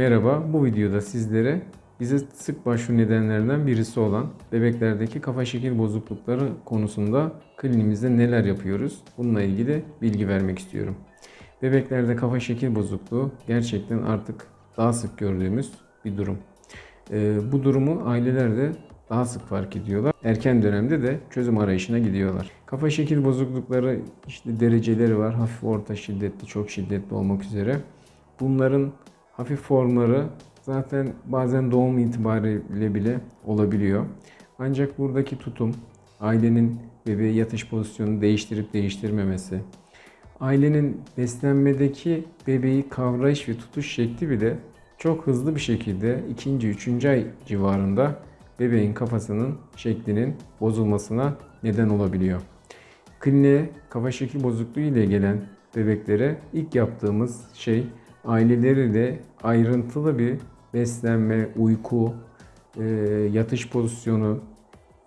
Merhaba, bu videoda sizlere bize sık başvuru nedenlerinden birisi olan bebeklerdeki kafa şekil bozuklukları konusunda klinimizde neler yapıyoruz? Bununla ilgili bilgi vermek istiyorum. Bebeklerde kafa şekil bozukluğu gerçekten artık daha sık gördüğümüz bir durum. Ee, bu durumu aileler de daha sık fark ediyorlar. Erken dönemde de çözüm arayışına gidiyorlar. Kafa şekil bozuklukları işte dereceleri var. Hafif, orta, şiddetli, çok şiddetli olmak üzere. Bunların hafif formları zaten bazen doğum itibariyle bile olabiliyor. Ancak buradaki tutum, ailenin bebeğe yatış pozisyonunu değiştirip değiştirmemesi, ailenin beslenmedeki bebeği kavrayış ve tutuş şekli bile çok hızlı bir şekilde ikinci, üçüncü ay civarında bebeğin kafasının şeklinin bozulmasına neden olabiliyor. Kliniğe kafa şekil bozukluğu ile gelen bebeklere ilk yaptığımız şey aileleriyle ayrıntılı bir beslenme, uyku, e, yatış pozisyonu,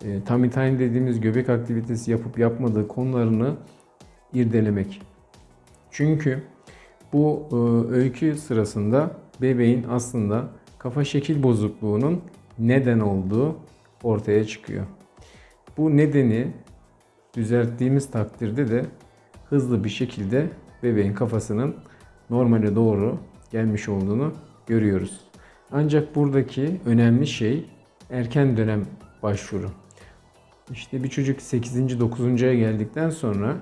e, tummy time dediğimiz göbek aktivitesi yapıp yapmadığı konularını irdelemek. Çünkü bu e, öykü sırasında bebeğin aslında kafa şekil bozukluğunun neden olduğu ortaya çıkıyor. Bu nedeni düzelttiğimiz takdirde de hızlı bir şekilde bebeğin kafasının normale doğru gelmiş olduğunu görüyoruz. Ancak buradaki önemli şey erken dönem başvuru. İşte bir çocuk 8. 9. aya geldikten sonra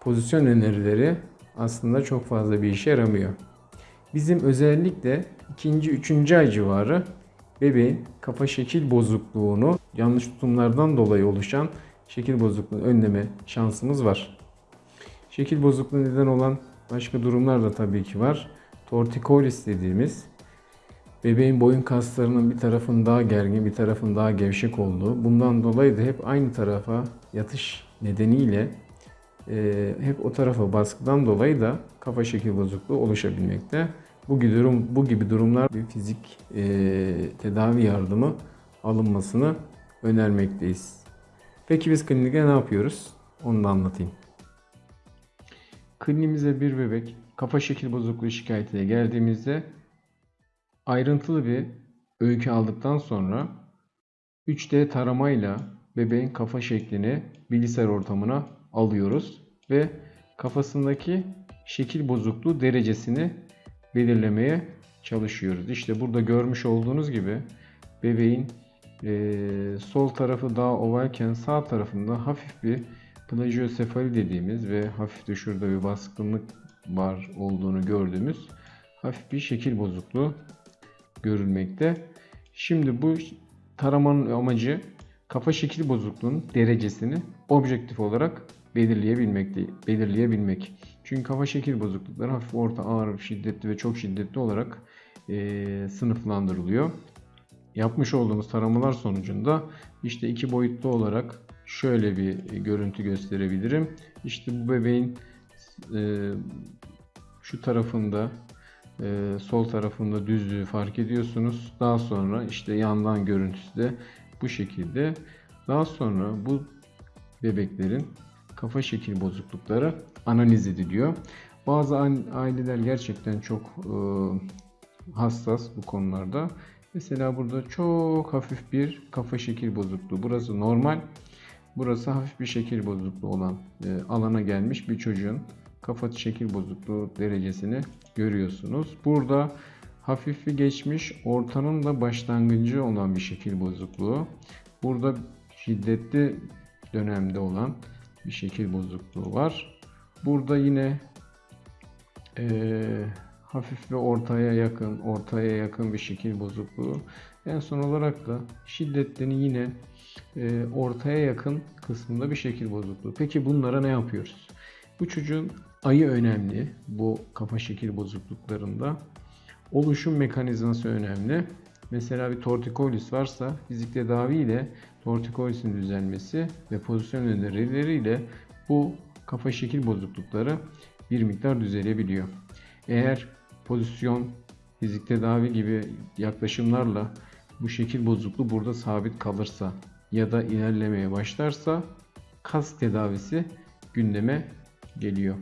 pozisyon önerileri aslında çok fazla bir işe yaramıyor. Bizim özellikle 2. 3. ay civarı bebeğin kafa şekil bozukluğunu yanlış tutumlardan dolayı oluşan şekil bozukluğunu önleme şansımız var. Şekil bozukluğu neden olan başka durumlar da tabii ki var. Torticollis dediğimiz bebeğin boyun kaslarının bir tarafın daha gergin bir tarafın daha gevşek olduğu. Bundan dolayı da hep aynı tarafa yatış nedeniyle e, hep o tarafa baskıdan dolayı da kafa şekil bozukluğu oluşabilmekte. Bu gibi, durum, bu gibi durumlar bir fizik e, tedavi yardımı alınmasını önermekteyiz. Peki biz klinikte ne yapıyoruz? Onu da anlatayım. Kliniğimize bir bebek kafa şekil bozukluğu şikayetiyle geldiğimizde ayrıntılı bir öykü aldıktan sonra 3D taramayla bebeğin kafa şeklini bilgisayar ortamına alıyoruz ve kafasındaki şekil bozukluğu derecesini belirlemeye çalışıyoruz. İşte burada görmüş olduğunuz gibi bebeğin e, sol tarafı daha ovalken sağ tarafında hafif bir plajiosefali dediğimiz ve hafif de şurada bir baskınlık var olduğunu gördüğümüz hafif bir şekil bozukluğu görülmekte. Şimdi bu taramanın amacı kafa şekil bozukluğunun derecesini objektif olarak belirleyebilmek, belirleyebilmek. Çünkü kafa şekil bozuklukları hafif, orta, ağır, şiddetli ve çok şiddetli olarak e, sınıflandırılıyor. Yapmış olduğumuz taramalar sonucunda işte iki boyutlu olarak şöyle bir görüntü gösterebilirim. İşte bu bebeğin e, şu tarafında e, sol tarafında düzlüğü fark ediyorsunuz. Daha sonra işte yandan görüntüsü de bu şekilde. Daha sonra bu bebeklerin kafa şekil bozuklukları analiz ediliyor. Bazı aileler gerçekten çok e, hassas bu konularda. Mesela burada çok hafif bir kafa şekil bozukluğu. Burası normal. Burası hafif bir şekil bozukluğu olan e, alana gelmiş bir çocuğun kafa şekil bozukluğu derecesini görüyorsunuz. Burada hafif bir geçmiş, ortanın da başlangıcı olan bir şekil bozukluğu. Burada şiddetli dönemde olan bir şekil bozukluğu var. Burada yine e, hafif ve ortaya yakın, ortaya yakın bir şekil bozukluğu. En son olarak da şiddetlerin yine e, ortaya yakın kısmında bir şekil bozukluğu. Peki bunlara ne yapıyoruz? Bu çocuğun ayı önemli bu kafa şekil bozukluklarında. Oluşum mekanizması önemli. Mesela bir torticollis varsa fizik tedavi ile torticollis'in düzelmesi ve pozisyon önerileriyle bu kafa şekil bozuklukları bir miktar düzelebiliyor. Eğer pozisyon, fizik tedavi gibi yaklaşımlarla bu şekil bozukluğu burada sabit kalırsa ya da ilerlemeye başlarsa kas tedavisi gündeme geliyor.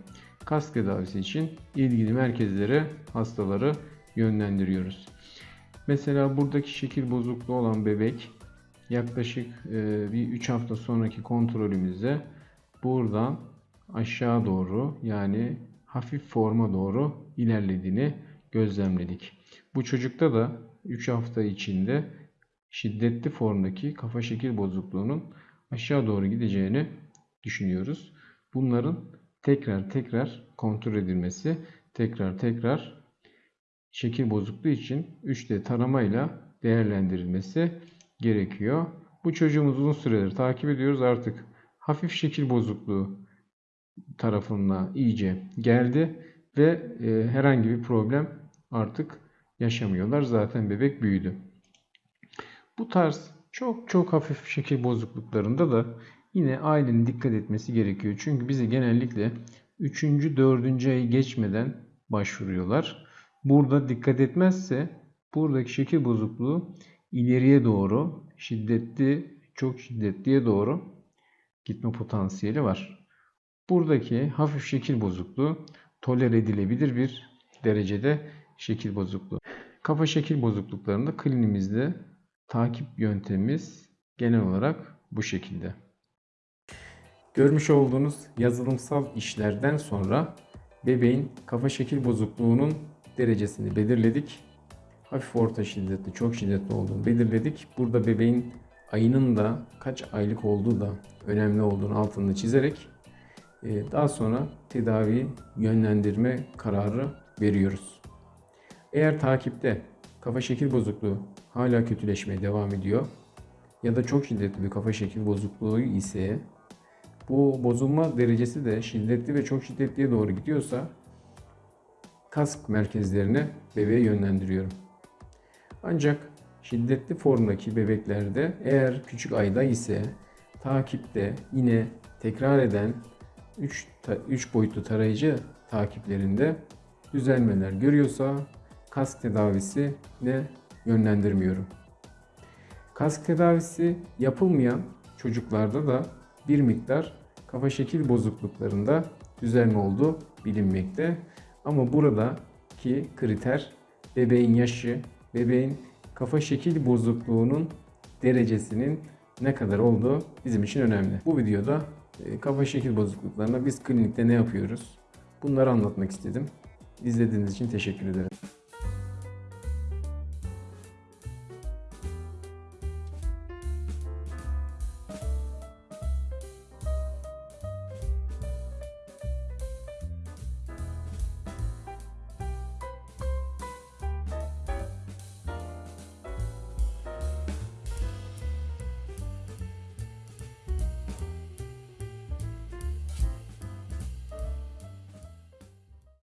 Kas tedavisi için ilgili merkezlere hastaları yönlendiriyoruz. Mesela buradaki şekil bozukluğu olan bebek yaklaşık e, bir 3 hafta sonraki kontrolümüzde buradan aşağı doğru yani hafif forma doğru ilerlediğini gözlemledik. Bu çocukta da 3 hafta içinde şiddetli formdaki kafa şekil bozukluğunun aşağı doğru gideceğini düşünüyoruz. Bunların tekrar tekrar kontrol edilmesi, tekrar tekrar şekil bozukluğu için 3D taramayla değerlendirilmesi gerekiyor. Bu çocuğumuzu uzun süredir takip ediyoruz. Artık hafif şekil bozukluğu tarafına iyice geldi ve e, herhangi bir problem artık yaşamıyorlar. Zaten bebek büyüdü. Bu tarz çok çok hafif şekil bozukluklarında da yine ailenin dikkat etmesi gerekiyor. Çünkü bize genellikle 3. 4. ayı geçmeden başvuruyorlar. Burada dikkat etmezse buradaki şekil bozukluğu ileriye doğru şiddetli, çok şiddetliye doğru gitme potansiyeli var. Buradaki hafif şekil bozukluğu tolere edilebilir bir derecede şekil bozukluğu. Kafa şekil bozukluklarında klinimizde takip yöntemimiz genel olarak bu şekilde. Görmüş olduğunuz yazılımsal işlerden sonra bebeğin kafa şekil bozukluğunun derecesini belirledik. Hafif orta şiddetli, çok şiddetli olduğunu belirledik. Burada bebeğin ayının da kaç aylık olduğu da önemli olduğunu altını çizerek e, daha sonra tedavi yönlendirme kararı veriyoruz. Eğer takipte kafa şekil bozukluğu hala kötüleşmeye devam ediyor ya da çok şiddetli bir kafa şekil bozukluğu ise bu bozulma derecesi de şiddetli ve çok şiddetliye doğru gidiyorsa kask merkezlerine bebeğe yönlendiriyorum. Ancak şiddetli formdaki bebeklerde eğer küçük ayda ise takipte yine tekrar eden 3, 3 boyutlu tarayıcı takiplerinde düzelmeler görüyorsa kask tedavisi ne yönlendirmiyorum. Kask tedavisi yapılmayan çocuklarda da bir miktar kafa şekil bozukluklarında düzelme olduğu bilinmekte. Ama buradaki kriter bebeğin yaşı, bebeğin kafa şekil bozukluğunun derecesinin ne kadar olduğu bizim için önemli. Bu videoda e, kafa şekil bozukluklarına biz klinikte ne yapıyoruz? Bunları anlatmak istedim. İzlediğiniz için teşekkür ederim.